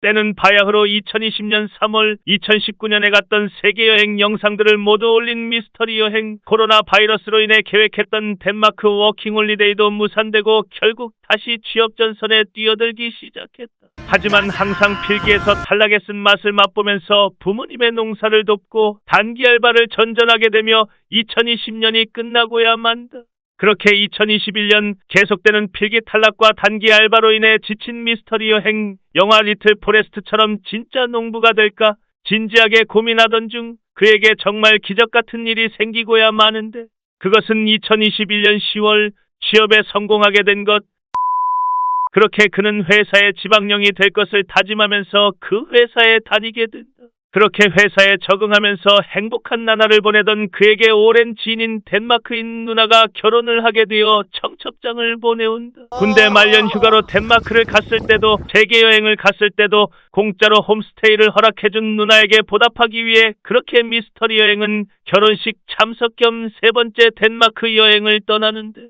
때는 바야흐로 2020년 3월, 2019년에 갔던 세계 여행 영상들을 모두 올린 미스터리 여행. 코로나 바이러스로 인해 계획했던 덴마크 워킹 홀리데이도 무산되고 결국 다시 취업 전선에 뛰어들기 시작했다. 하지만 항상 필기에서 탈락에 쓴 맛을 맛보면서 부모님의 농사를 돕고 단기 알바를 전전하게 되며 2020년이 끝나고야 만다. 그렇게 2021년 계속되는 필기 탈락과 단기 알바로 인해 지친 미스터리 여행, 영화 리틀 포레스트처럼 진짜 농부가 될까 진지하게 고민하던 중 그에게 정말 기적 같은 일이 생기고야 마는데 그것은 2021년 10월 취업에 성공하게 된 것. 그렇게 그는 회사의 지방령이 될 것을 다짐하면서 그 회사에 다니게 된다. 그렇게 회사에 적응하면서 행복한 나날을 보내던 그에게 오랜 지인인 덴마크인 누나가 결혼을 하게 되어 청첩장을 보내온다. 군대 말년 휴가로 덴마크를 갔을 때도 세계 여행을 갔을 때도 공짜로 홈스테이를 허락해준 누나에게 보답하기 위해 그렇게 미스터리 여행은 결혼식 참석 겸 세 번째 덴마크 여행을 떠나는데